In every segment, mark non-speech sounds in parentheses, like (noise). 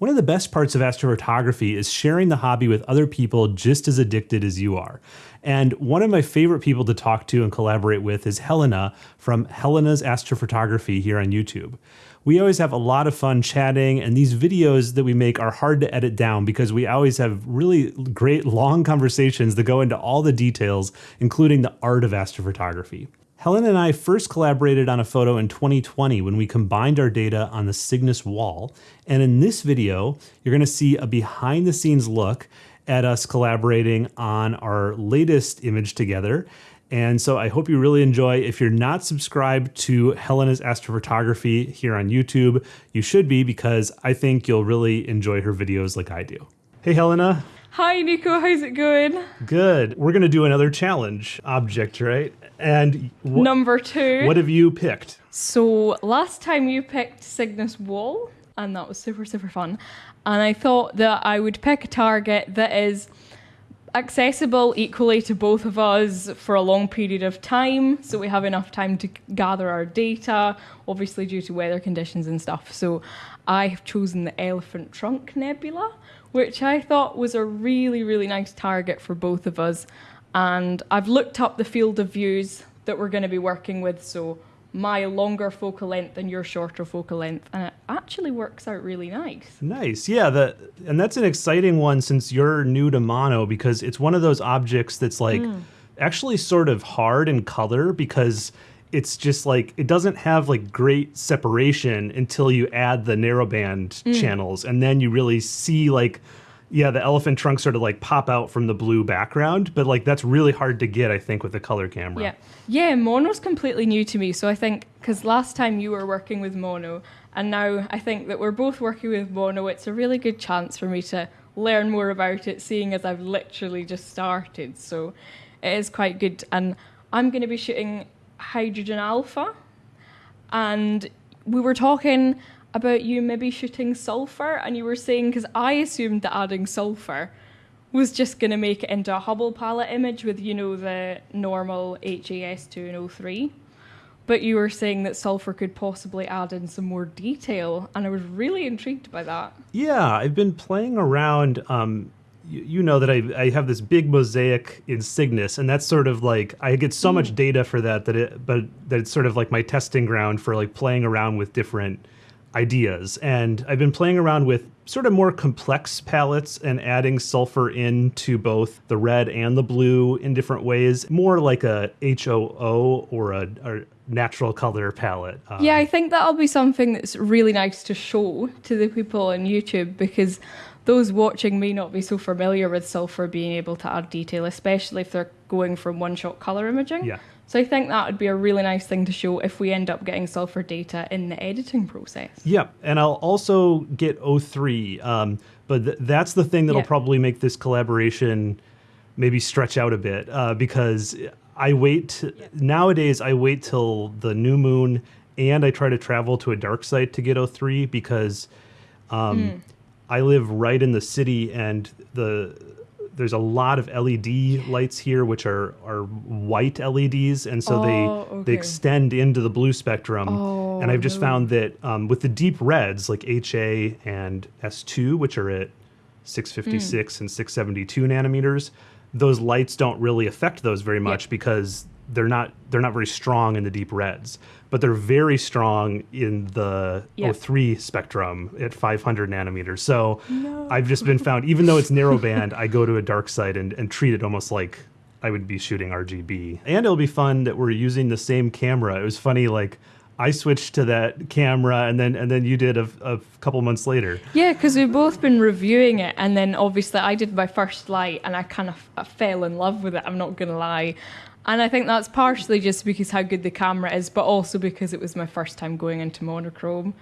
One of the best parts of astrophotography is sharing the hobby with other people just as addicted as you are. And one of my favorite people to talk to and collaborate with is Helena from Helena's Astrophotography here on YouTube. We always have a lot of fun chatting, and these videos that we make are hard to edit down because we always have really great long conversations that go into all the details, including the art of astrophotography. Helen and I first collaborated on a photo in 2020 when we combined our data on the Cygnus wall. And in this video, you're going to see a behind the scenes look at us collaborating on our latest image together. And so I hope you really enjoy. If you're not subscribed to Helena's Astrophotography here on YouTube, you should be because I think you'll really enjoy her videos like I do. Hey, Helena. Hi, Nico. How's it going? Good. We're going to do another challenge object, right? And number two. What have you picked? So last time you picked Cygnus Wall, and that was super, super fun. And I thought that I would pick a target that is accessible equally to both of us for a long period of time so we have enough time to gather our data obviously due to weather conditions and stuff so i have chosen the elephant trunk nebula which I thought was a really, really nice target for both of us. And I've looked up the field of views that we're going to be working with, so my longer focal length and your shorter focal length, and it actually works out really nice. Nice, yeah. The and that's an exciting one since you're new to mono because it's one of those objects that's like mm. actually sort of hard in color because it's just like it doesn't have like great separation until you add the narrowband mm. channels and then you really see like yeah the elephant trunk sort of like pop out from the blue background but like that's really hard to get i think with the color camera yeah yeah mono's completely new to me so i think because last time you were working with mono and now i think that we're both working with mono it's a really good chance for me to learn more about it seeing as i've literally just started so it is quite good and i'm going to be shooting hydrogen alpha. And we were talking about you maybe shooting sulfur, and you were saying, because I assumed that adding sulfur was just going to make it into a Hubble palette image with, you know, the normal HAS2 and O3. But you were saying that sulfur could possibly add in some more detail, and I was really intrigued by that. Yeah, I've been playing around. Um, you, you know that I, I have this big mosaic in Cygnus, and that's sort of like I get so mm. much data for that that it, but that it's sort of like my testing ground for like playing around with different ideas. And I've been playing around with sort of more complex palettes and adding sulfur into both the red and the blue in different ways, more like a HOO or a, a natural color palette. Um, yeah, I think that'll be something that's really nice to show to the people on YouTube because those watching may not be so familiar with sulfur being able to add detail, especially if they're going from one shot color imaging. Yeah. So I think that would be a really nice thing to show if we end up getting sulfur data in the editing process. Yeah, and I'll also get O3, um, but th- that's the thing that'll yeah. probably make this collaboration maybe stretch out a bit uh, because I wait yeah. nowadays. I wait till the new moon, and I try to travel to a dark site to get O3 because. Um, mm I live right in the city, and the there's a lot of LED lights here, which are are white LEDs, and so oh, they okay. they extend into the blue spectrum. Oh, and I've just no. found that um, with the deep reds like HA and S2, which are at 656 mm. and 672 nanometers, those lights don't really affect those very much yeah. because they're not they're not very strong in the deep reds, but they're very strong in the yep. O3 spectrum at 500 nanometers. So no. I've just been found, even though it's narrowband, I go to a dark site and, and treat it almost like I would be shooting RGB. And it'll be fun that we're using the same camera. It was funny, like I switched to that camera, and then and then you did a, a couple months later. Yeah, because we've both been reviewing it, and then obviously I did my first light, and I kind of fell in love with it. I'm not gonna lie, and I think that's partially just because how good the camera is, but also because it was my first time going into monochrome.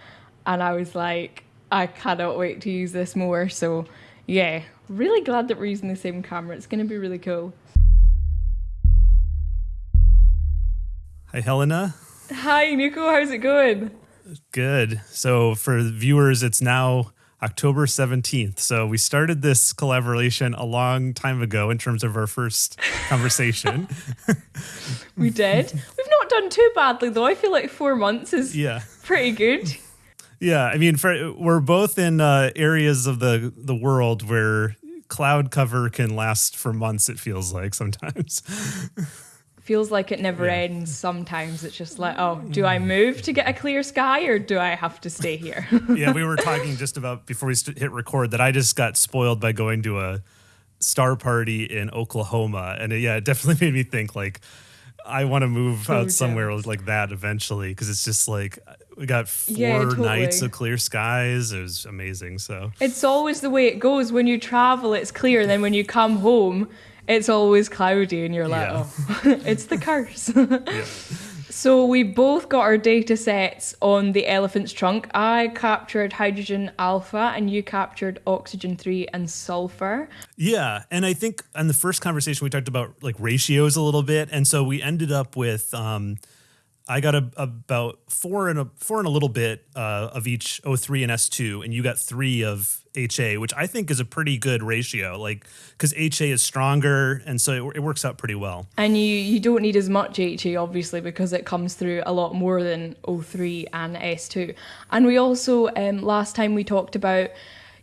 And I was like, I cannot wait to use this more. So, yeah, really glad that we're using the same camera. It's going to be really cool. Hi, Helena. Hi, Nico. How's it going? Good. So, for viewers, it's now October 17th. So we started this collaboration a long time ago in terms of our first conversation. (laughs) we did. We've not done too badly though. I feel like four months is yeah. pretty good. Yeah, I mean, for, we're both in uh, areas of the the world where cloud cover can last for months. It feels like sometimes. (laughs) feels like it never yeah. ends. Sometimes it's just like, oh, do I mm. move to get a clear sky or do I have to stay here? (laughs) yeah, we were (laughs) talking just about before we hit record that I just got spoiled by going to a star party in Oklahoma, and it, yeah, it definitely (laughs) made me think like I want to move out somewhere like that eventually because it's just like we got four yeah, totally. nights of clear skies. It was amazing. So it's always the way it goes. When you travel, it's clear. And then when you come home, it's always cloudy, and you're like, yeah. oh, (laughs) it's the curse. (laughs) yeah. So we both got our data sets on the elephant's trunk. I captured hydrogen alpha and you captured oxygen 3 and sulfur. Yeah, and I think in the first conversation we talked about like ratios a little bit and so we ended up with um, I got a, about four and a four and a little bit uh, of each O3 and S2, and you got three of HA, which I think is a pretty good ratio. Like because HA is stronger, and so it, it, works out pretty well. And you you don't need as much HA obviously because it comes through a lot more than O3 and S2. And we also um, last time we talked about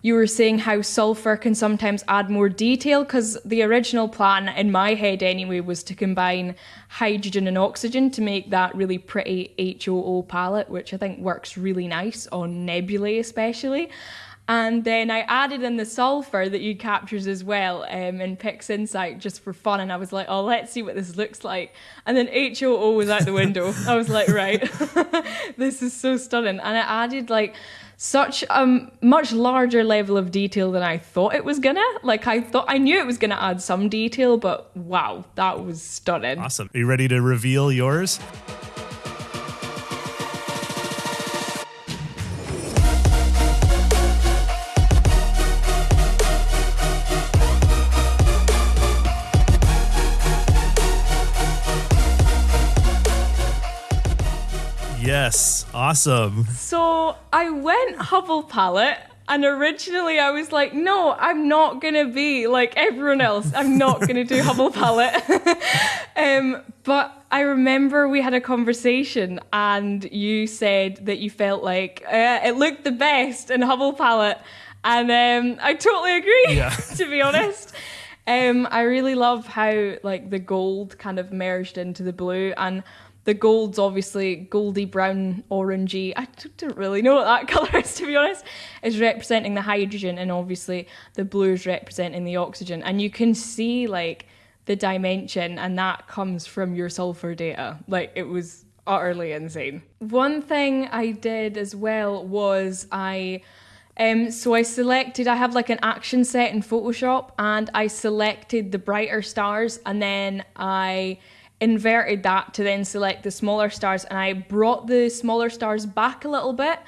you were saying how sulfur can sometimes add more detail because the original plan in my head anyway was to combine hydrogen and oxygen to make that really pretty HOO palette, which I think works really nice on nebulae especially. And then I added in the sulfur that you captures as well um, in PixInsight just for fun. And I was like, oh, let's see what this looks like. And then HOO was out the window. I was like, right, (laughs) this is so stunning. And I added like such a much larger level of detail than I thought it was gonna. Like I thought I knew it was gonna add some detail, but wow, that was stunning. Awesome. Are you ready to reveal yours? Yes, awesome. So I went Hubble palette, and originally I was like, no, I'm not gonna be like everyone else. I'm not gonna do Hubble (laughs) palette. (laughs) um, but I remember we had a conversation, and you said that you felt like uh, it looked the best in Hubble palette, and um, I totally agree. Yeah. (laughs) to be honest. Um, I really love how like the gold kind of merged into the blue and the gold's obviously goldy brown orangey. I don't really know what that (laughs) colour is to be honest. Is representing the hydrogen and obviously the blue is representing the oxygen. And you can see like the dimension and that comes from your sulfur data. Like it was utterly insane. One thing i did as well was i um, so I selected, I have like an action set in Photoshop and I selected the brighter stars and then I inverted that to then select the smaller stars and I brought the smaller stars back a little bit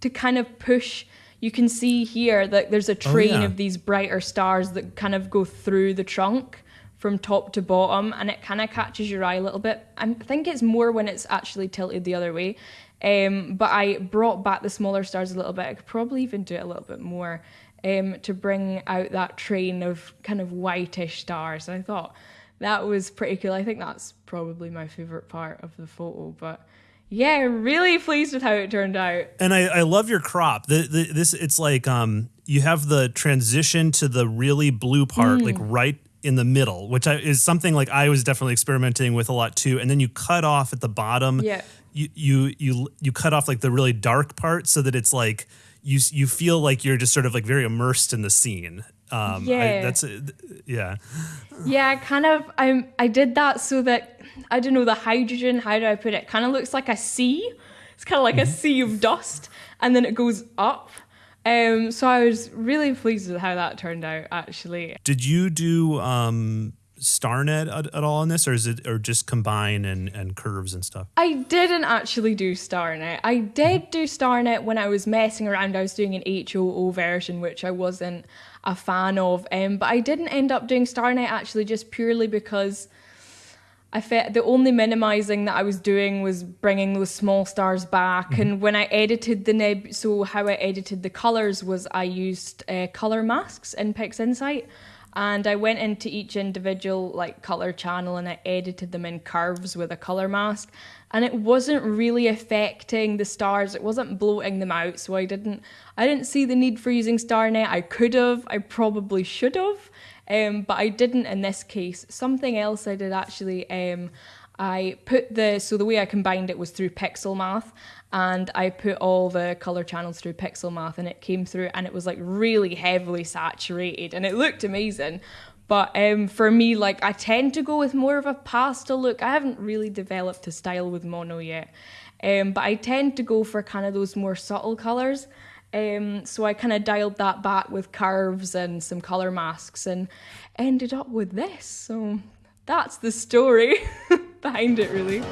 to kind of push you can see here that there's a oh, train oh, yeah. of these brighter stars that kind of go through the trunk from top to bottom and it kind of catches your eye a little bit. I think it's more when it's actually tilted the other way. Um, but I brought back the smaller stars a little bit. I could probably even do it a little bit more um, to bring out that train of kind of whitish stars. And I thought that was pretty cool. I think that's probably my favorite part of the photo, but yeah, really pleased with how it turned out. And I, I love your crop. The, the, this it's like um you have the transition to the really blue part mm. like right in the middle, which I, is something like I was definitely experimenting with a lot too. And then you cut off at the bottom. Yeah. You you you you cut off like the really dark part so that it's like you you feel like you're just sort of like very immersed in the scene. Um, yeah, I, that's yeah. Yeah, I kind of I I did that so that I don't know the hydrogen. How do I put it? Kind of looks like a sea. It's kind of like mm-hmm. a sea of dust, and then it goes up. Um, so I was really pleased with how that turned out. Actually, did you do um, StarNet at, at, all on this, or is it or just combine and, and curves and stuff? I didn't actually do StarNet. I did do StarNet when I was messing around. I was doing an HOO version, which I wasn't a fan of, um, but I didn't end up doing StarNet actually just purely because. I felt the only minimizing that I was doing was bringing those small stars back. Mm-hmm. And when I edited the neb, so how I edited the colors was I used uh, color masks in PixInsight and I went into each individual like color channel and I edited them in curves with a color mask. And it wasn't really affecting the stars. It wasn't bloating them out so I didn't I didn't see the need for using StarNet. I could have I probably should have um, but I didn't in this case. Something else I did actually um, I put the so the way I combined it was through pixel math and I put all the color channels through pixel math and it came through and it was like really heavily saturated and it looked amazing. But um, for me like I tend to go with more of a pastel look. I haven't really developed a style with mono yet um, but I tend to go for kind of those more subtle colors um, so I kind of dialed that back with curves and some color masks and ended up with this. So that's the story (laughs) behind it really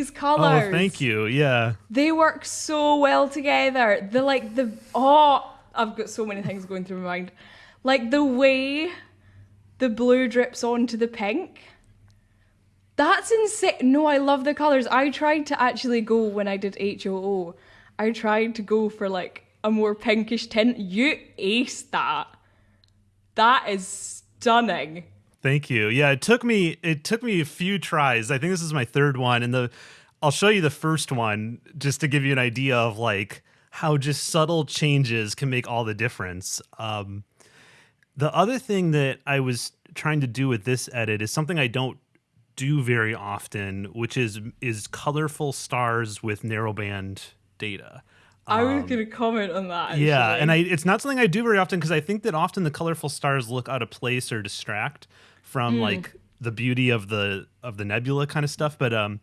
these colors. Oh, thank you. Yeah. They work so well together. The like the oh, I've got so many things going through my mind. Like the way the blue drips onto the pink. That's insane. No, I love the colors. I tried to actually go when I did HOO. I tried to go for like a more pinkish tint. You aced that. That is stunning. Thank you. Yeah, it took me it took me a few tries. I think this is my third one and the I'll show you the first one just to give you an idea of like how just subtle changes can make all the difference. Um, the other thing that I was trying to do with this edit is something I don't do very often, which is is colorful stars with narrowband data. I was um, going to comment on that. Actually. Yeah, and I it's not something I do very often because I think that often the colorful stars look out of place or distract from mm. like the beauty of the of the nebula kind of stuff but um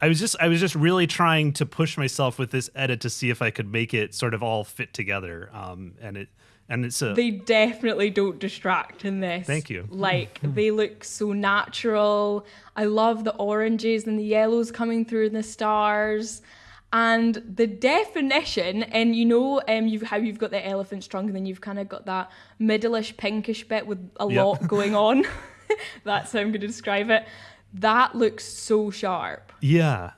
I was just I was just really trying to push myself with this edit to see if I could make it sort of all fit together um and it and it's a they definitely don't distract in this. Thank you. Like (laughs) they look so natural. I love the oranges and the yellows coming through in the stars. And the definition and you know um you've how you've got the elephant's trunk and then you've kind of got that middleish pinkish bit with a yep. lot going on (laughs) (laughs) That's how I'm going to describe it. That looks so sharp. Yeah.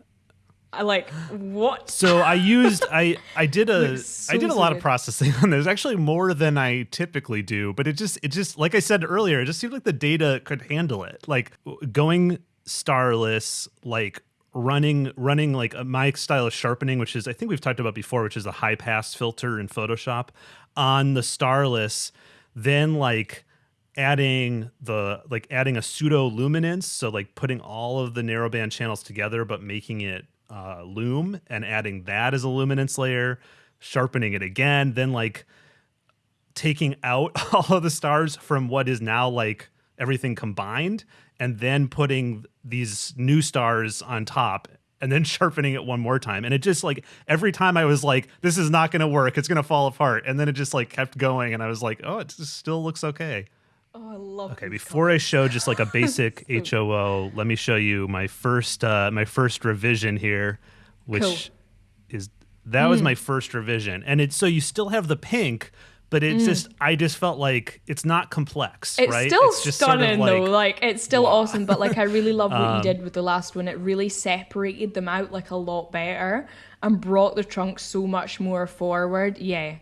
I like what? So I used I I did (laughs) a so, I did a lot of processing on this. Actually more than I typically do, but it just it just like I said earlier, it just seemed like the data could handle it. Like going starless, like running running like uh, my style of sharpening, which is I think we've talked about before, which is a high pass filter in Photoshop on the starless, then like adding the like adding a pseudo luminance so like putting all of the narrowband channels together but making it uh, loom and adding that as a luminance layer sharpening it again then like taking out (laughs) all of the stars from what is now like everything combined and then putting these new stars on top and then (laughs) sharpening it one more time. And it just like every time i was like this is not going to work. It's going to fall apart. And then it just like kept going and i was like oh it still looks okay Oh, I love. Okay, before colors. I show just like a (laughs) basic so HOO, let me show you my first uh, my first revision here, which cool. is that mm. was my first revision, and it's so you still have the pink, but it's mm. just I just felt like it's not complex. It's right? still it's just stunning sort of like, though. Like it's still wow. awesome, but like I really love what (laughs) um, you did with the last one. It really separated them out like a lot better and brought the trunk so much more forward. Yeah.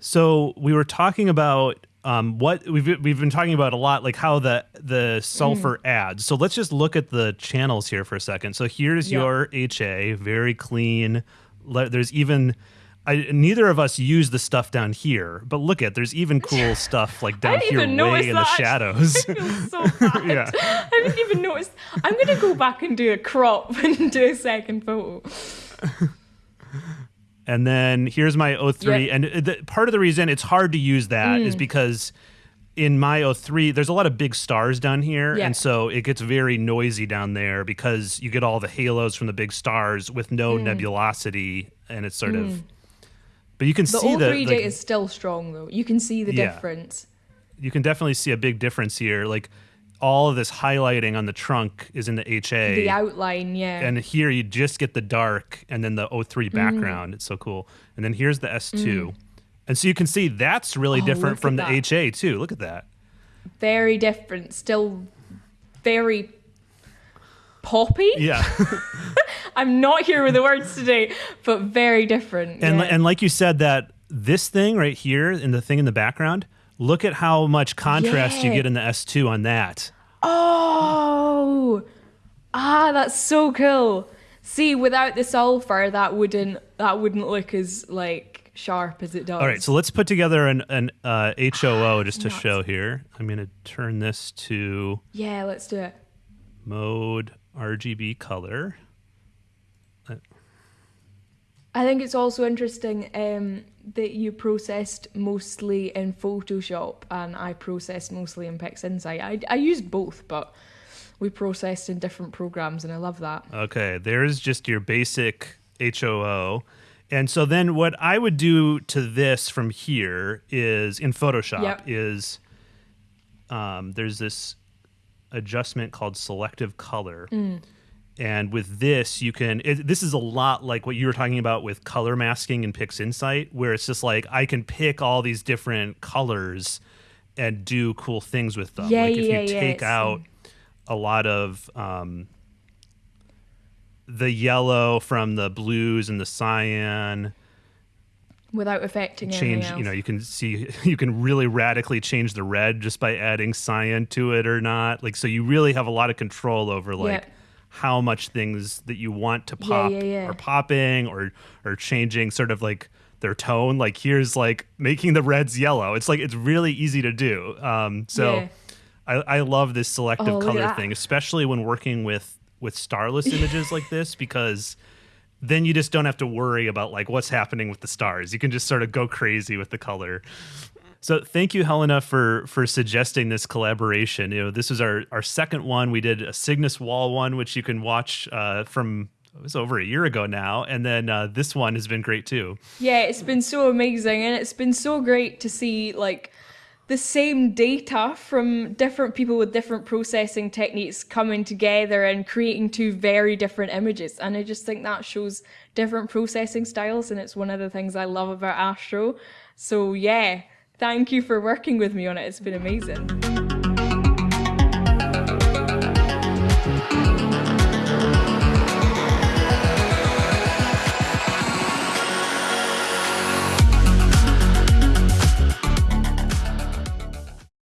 So we were talking about um, what we've we've been talking about a lot, like how the the sulfur mm. adds. So let's just look at the channels here for a second. So here's your HA, very clean. There's even I, neither of us use the stuff down here, but look at there's even (laughs) cool stuff like down here way in the (laughs) shadows. so (laughs) yeah. I didn't even notice. I'm gonna go back and do a crop and do a second photo. And then here's my O3. Yep. And the, part of the reason it's hard to use that mm. is because in my O3, there's a lot of big stars down here. And so it gets very noisy down there because you get all the halos from the big stars with no mm. nebulosity. And it's sort mm. of. But you can the see the O3 data is still strong, though. You can see the yeah. difference. You can definitely see a big difference here. Like, all of this highlighting on the trunk is in the HA. The outline, yeah. and here you just get the dark and then the O3 Mm. background. It's so cool. And then here's the S2. And so you can see that's really Oh, different from the that. HA too. Look at that. very different. Still very poppy. Yeah. (laughs) (laughs) I'm not here with the words today, but very different. and yeah. and like you said that this thing right here and the thing in the background, look at how much contrast you get in the S2 on that. Oh, ah, that's so cool. See, without the sulfur, that wouldn't that wouldn't look as like sharp as it does. All right, so let's put together an an uh, HOO just to Nuts. show here. I'm going to turn this to yeah, let's do it. mode RGB color. I think it's also interesting um, that you processed mostly in Photoshop and I processed mostly in PixInsight. I, I used both, but we processed in different programs, and I love that. Okay, there's just your basic HOO. And so then what I would do to this from here is in Photoshop Yep. is um, there's this adjustment called selective color. Mm. And with this, you can. It, this is a lot like what you were talking about with color masking in PixInsight, where it's just like I can pick all these different colors and do cool things with them. Yeah, like if yeah, you take out a lot of um, the yellow from the blues and the cyan Without affecting change you know you can see (laughs) you can really radically change the red just by adding cyan to it or not like so you really have a lot of control over like. How much things that you want to pop yeah, yeah. are popping or or changing sort of like their tone like here's like making the reds yellow it's like it's really easy to do um so Yeah. I, I love this selective Oh, color thing especially when working with with starless (laughs) images like this because then you just don't have to worry about like what's happening with the stars. You can just sort of go crazy with the color. So thank you, Helena, for for suggesting this collaboration. You know, this is our our second one. We did a Cygnus Wall one, which you can watch uh, from it was over a year ago now, and then uh, this one has been great too. Yeah, it's been so amazing and it's been so great to see like the same data from different people with different processing techniques coming together and creating two very different images. And I just think that shows different processing styles and it's one of the things I love about Astro. So yeah, thank you for working with me on it. It's been amazing.